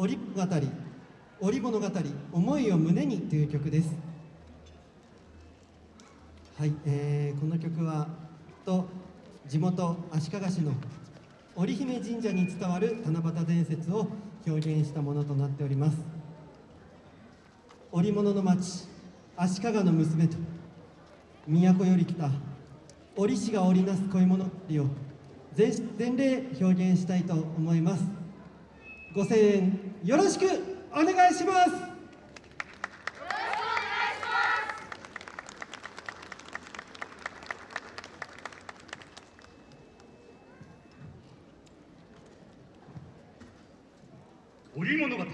織語り織物語思いを胸にという曲です。はい、えー、この曲はと地元足利市の織姫神社に伝わる七夕伝説を表現したものとなっております。織物の町足利の娘と都より来た織師が織りなす恋物を全例表現したいと思います。ご声援よろしくお願いします。織物語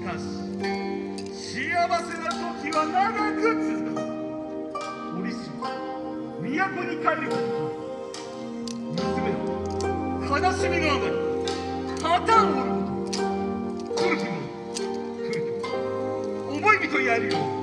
かし幸せな時は長く続かず折しも都に帰ること。娘は悲しみのあまり。旗を折ること古くも古くも。思い人やるよう。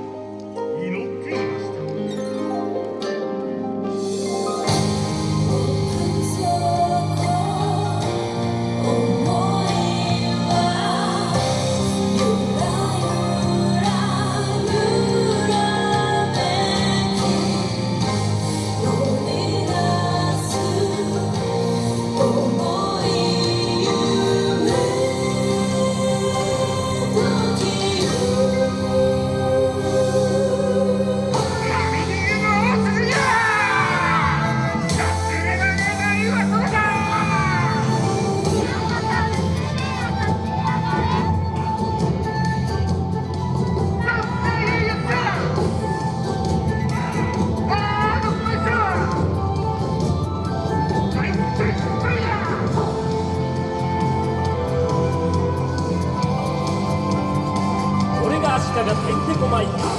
fight.